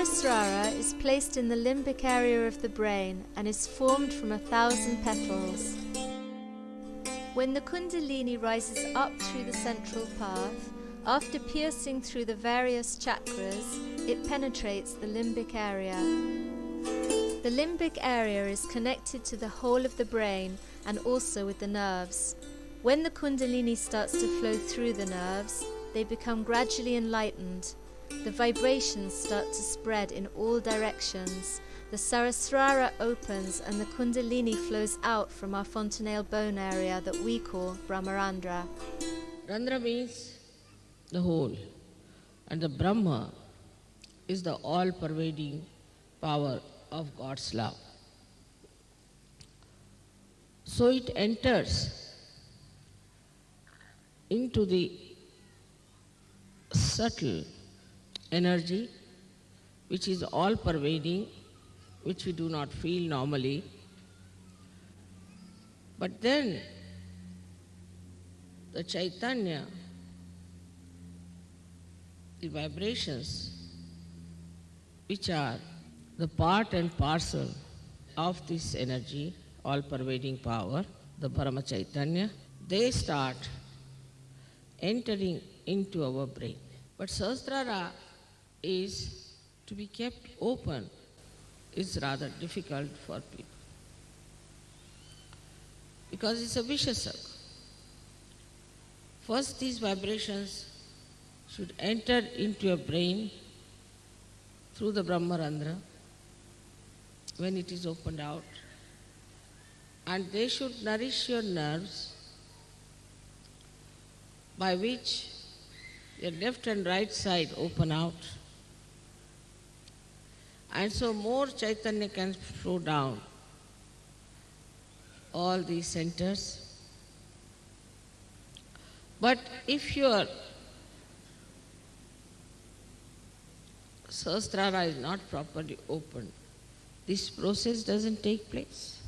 Sahasrara is placed in the limbic area of the brain and is formed from a thousand petals. When the Kundalini rises up through the central path, after piercing through the various chakras, it penetrates the limbic area. The limbic area is connected to the whole of the brain and also with the nerves. When the Kundalini starts to flow through the nerves, they become gradually enlightened. The vibrations start to spread in all directions. The Sahasrara opens and the Kundalini flows out from our fontanelle bone area that we call Brahmarandhra. Randhra means the whole, and the Brahma is the all pervading power of God's love. So it enters into the subtle energy which is all pervading, which we do not feel normally. But then the Chaitanya, the vibrations, which are the part and parcel of this energy, all pervading power, the Parama Chaitanya, they start entering into our brain. But Sahasrara is to be kept open is rather difficult for people. Because it's a vicious circle. First, these vibrations should enter into your brain through the Brahmarandhra when it is opened out, and they should nourish your nerves by which your left and right side open out. And so more Chaitanya can flow down all these centers. But if your Sahasrara is not properly opened, this process doesn't take place.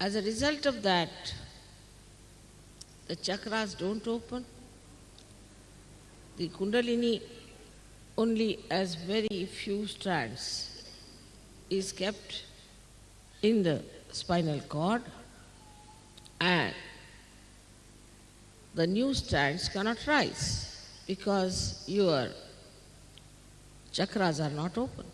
As a result of that, the chakras don't open. The Kundalini only as very few strands is kept in the spinal cord and the new strands cannot rise because your chakras are not open.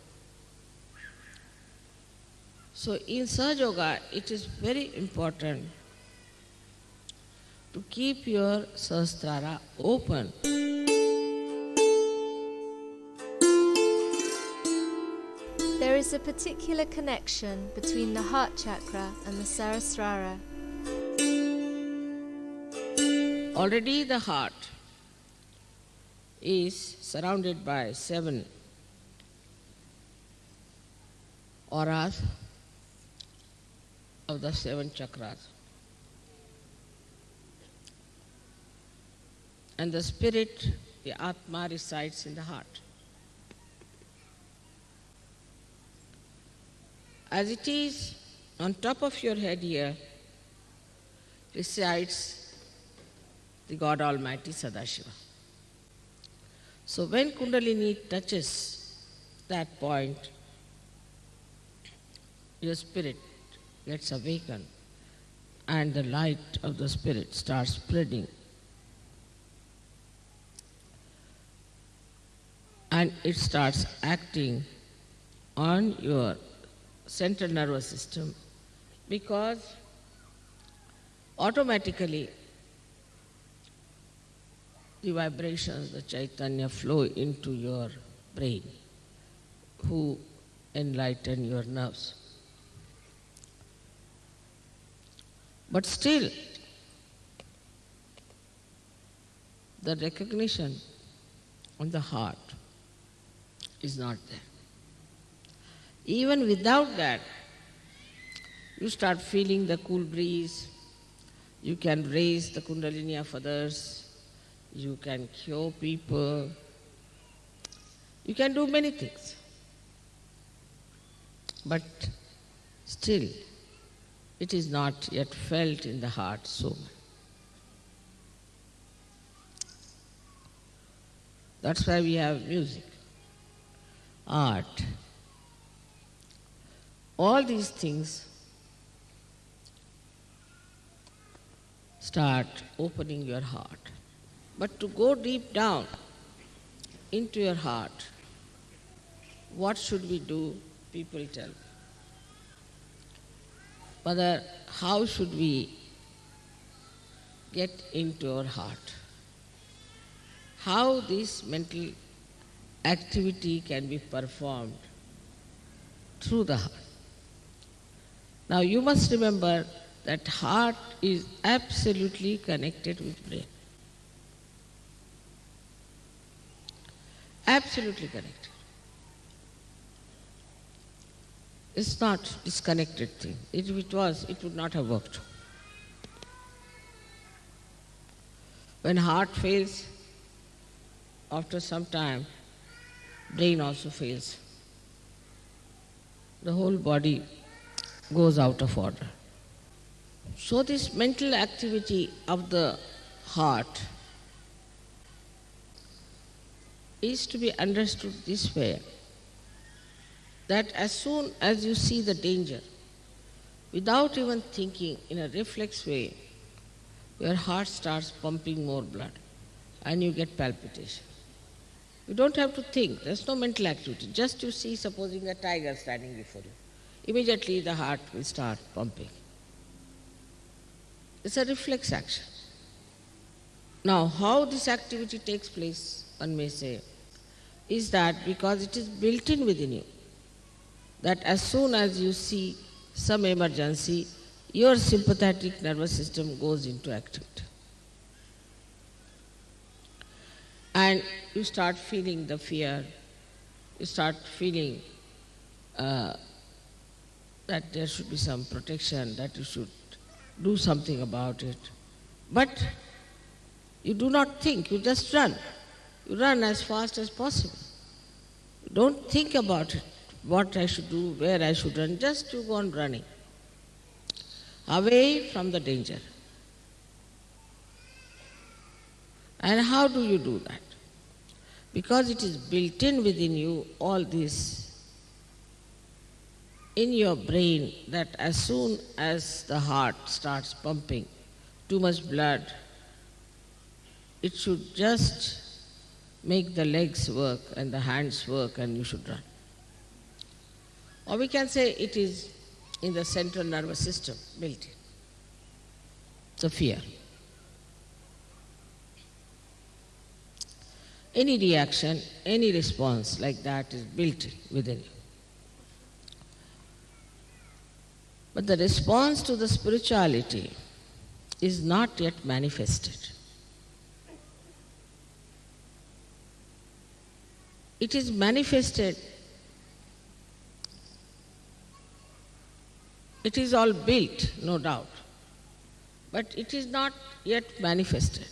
So in Sahaja Yoga, it is very important to keep your Sahasrara open. Is a particular connection between the heart chakra and the Sahasrara. Already the heart is surrounded by seven auras of the seven chakras. And the spirit, the Atma, resides in the heart. As it is on top of your head here, resides the God Almighty Sadashiva. So when Kundalini touches that point, your spirit gets awakened and the light of the spirit starts spreading. And it starts acting on your central nervous system because automatically the vibrations, the Chaitanya flow into your brain, who enlighten your nerves. But still, the recognition on the heart is not there. Even without that, you start feeling the cool breeze, you can raise the kundalini of others, you can cure people, you can do many things. But still, it is not yet felt in the heart so much. That's why we have music. art. All these things start opening your heart. But to go deep down into your heart, what should we do? People tell. Mother, how should we get into our heart? How this mental activity can be performed through the heart. Now you must remember that heart is absolutely connected with brain. Absolutely connected. It's not disconnected thing. If it was, it would not have worked. When heart fails, after some time, brain also fails. The whole body goes out of order. So this mental activity of the heart is to be understood this way that as soon as you see the danger, without even thinking in a reflex way, your heart starts pumping more blood and you get palpitation. You don't have to think, there's no mental activity. Just you see, supposing a tiger standing before you, immediately the heart will start pumping. It's a reflex action. Now, how this activity takes place, one may say, is that because it is built in within you, that as soon as you see some emergency, your sympathetic nervous system goes into activity. And you start feeling the fear, you start feeling uh, that there should be some protection, that you should do something about it. But you do not think, you just run. You run as fast as possible. You don't think about it, what I should do, where I should run, just you go on running. Away from the danger. And how do you do that? Because it is built in within you, all this in your brain that as soon as the heart starts pumping too much blood, it should just make the legs work and the hands work and you should run. Or we can say it is in the central nervous system built in. The fear. Any reaction, any response like that is built within you. But the response to the spirituality is not yet manifested. It is manifested, it is all built, no doubt, but it is not yet manifested.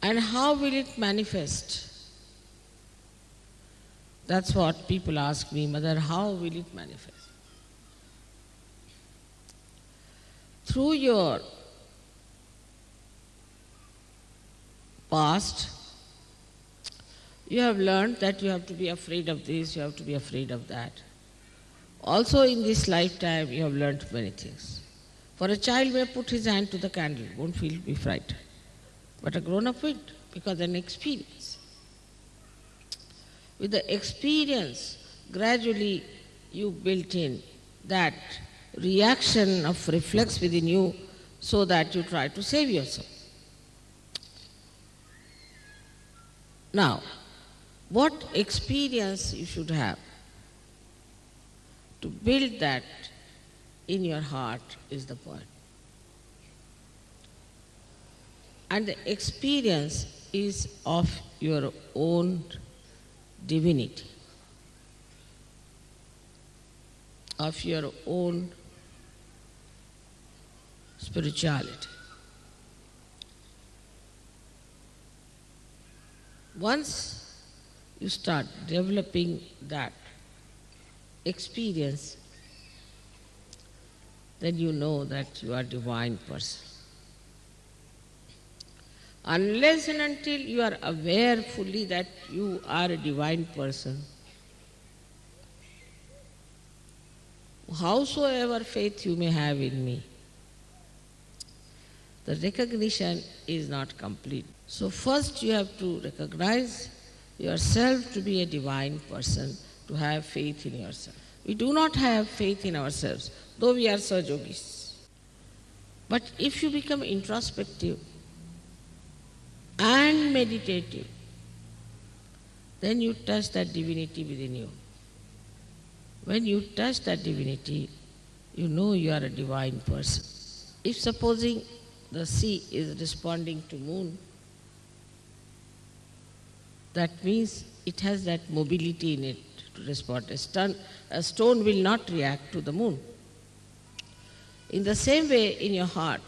And how will it manifest? That's what people ask me, Mother, how will it manifest? Through your past, you have learned that you have to be afraid of this, you have to be afraid of that. Also in this lifetime, you have learned many things. For a child may put his hand to the candle, won't feel be frightened. But a grown-up will, because an experience. With the experience, gradually you built in that reaction of reflex within you so that you try to save yourself. Now, what experience you should have to build that in your heart is the point. And the experience is of your own divinity, of your own spirituality. Once you start developing that experience, then you know that you are divine person. Unless and until you are aware fully that you are a divine person, howsoever faith you may have in me, the recognition is not complete. So first you have to recognize yourself to be a divine person, to have faith in yourself. We do not have faith in ourselves, though we are Sahaja Yogis. But if you become introspective meditative, then you touch that divinity within you. When you touch that divinity, you know you are a divine person. If supposing the sea is responding to moon, that means it has that mobility in it to respond. A stone, a stone will not react to the moon. In the same way, in your heart,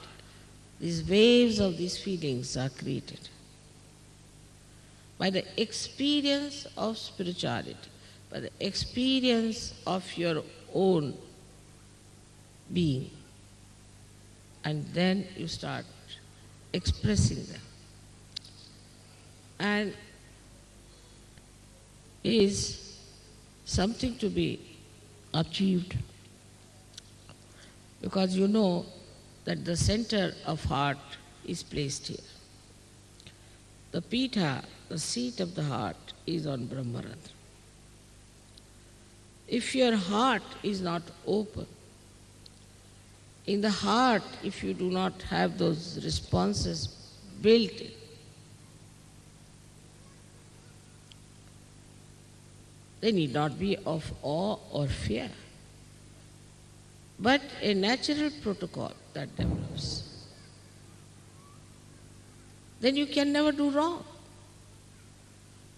these waves of these feelings are created by the experience of spirituality, by the experience of your own being. And then you start expressing them. And is something to be achieved because you know that the center of heart is placed here. The pita, the seat of the heart, is on Brahmarandhra. If your heart is not open, in the heart, if you do not have those responses built in, they need not be of awe or fear, but a natural protocol that develops. Then you can never do wrong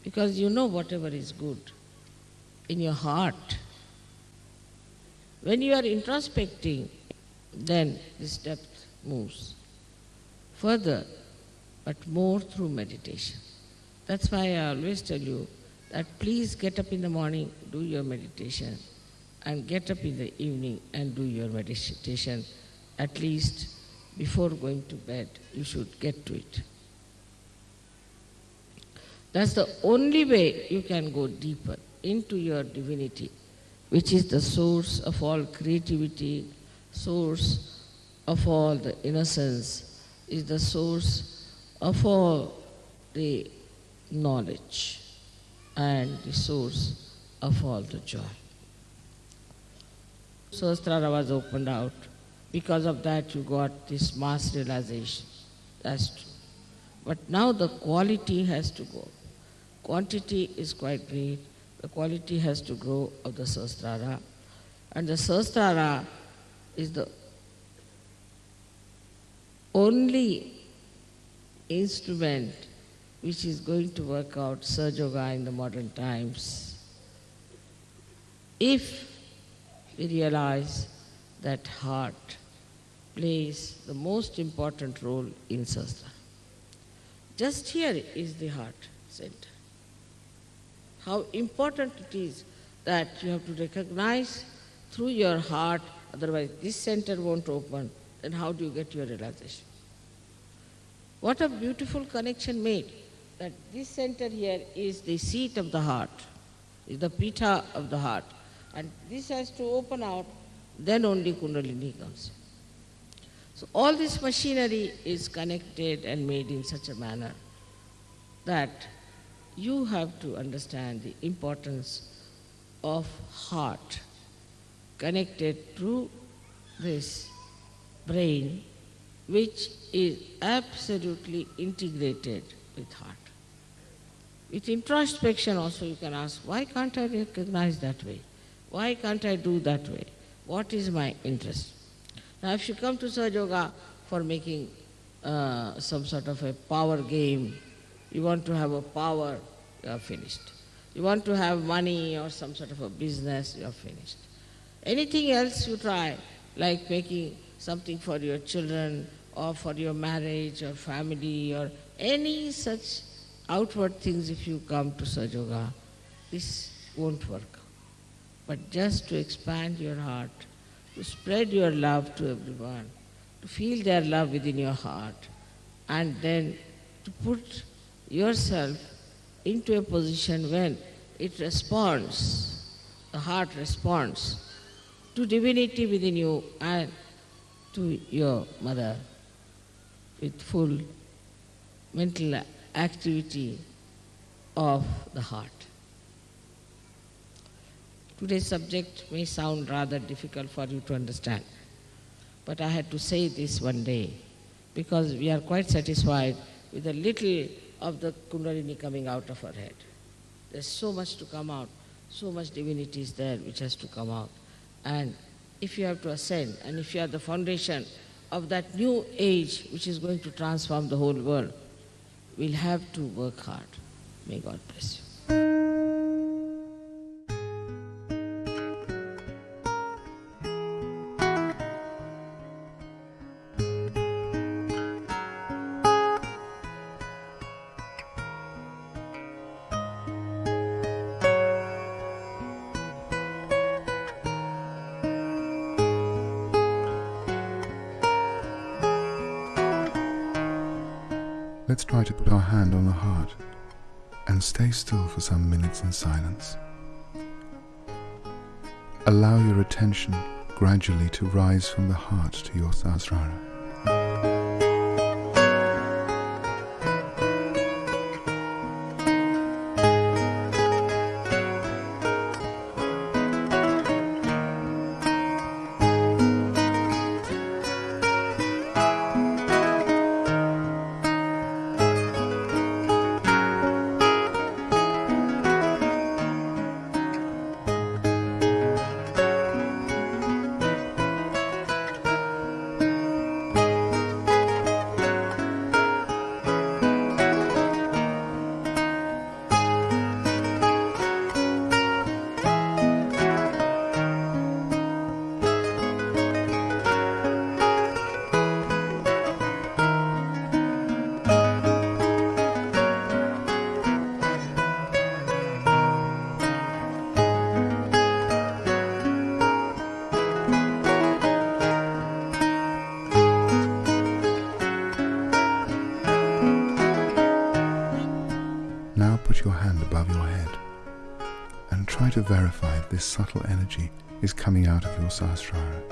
because you know whatever is good in your heart. When you are introspecting, then this depth moves further, but more through meditation. That's why I always tell you that please get up in the morning, do your meditation, and get up in the evening and do your meditation. At least before going to bed, you should get to it. That's the only way you can go deeper into your divinity, which is the source of all creativity, source of all the innocence, is the source of all the knowledge and the source of all the joy. Sahasrara was opened out. Because of that, you got this mass realization. That's true. But now the quality has to go. Quantity is quite great. The quality has to grow of the Sahasrara. And the Sahasrara is the only instrument which is going to work out Sahaja Yoga in the modern times. If we realize that heart plays the most important role in Sahasrara. Just here is the heart center. How important it is that you have to recognize through your heart, otherwise this center won't open, then how do you get your realization? What a beautiful connection made that this center here is the seat of the heart, is the pita of the heart. And this has to open out, then only Kundalini comes. So all this machinery is connected and made in such a manner that you have to understand the importance of heart connected through this brain which is absolutely integrated with heart. With introspection also you can ask, why can't I recognize that way? Why can't I do that way? What is my interest? Now if you come to Sahaja Yoga for making uh, some sort of a power game, you want to have a power, you are finished. You want to have money or some sort of a business, you are finished. Anything else you try, like making something for your children or for your marriage or family or any such outward things if you come to Sahaja Yoga, this won't work. But just to expand your heart, to spread your love to everyone, to feel their love within your heart, and then to put yourself into a position when it responds, the heart responds to divinity within you and to your mother with full mental activity of the heart. Today's subject may sound rather difficult for you to understand, but I had to say this one day because we are quite satisfied with a little of the Kundalini coming out of her head. There's so much to come out, so much divinity is there which has to come out. And if you have to ascend, and if you are the foundation of that new age which is going to transform the whole world, we'll have to work hard. May God bless you. Let's try to put our hand on the heart and stay still for some minutes in silence. Allow your attention gradually to rise from the heart to your Sahasrara. Verify if this subtle energy is coming out of your Sahasrara.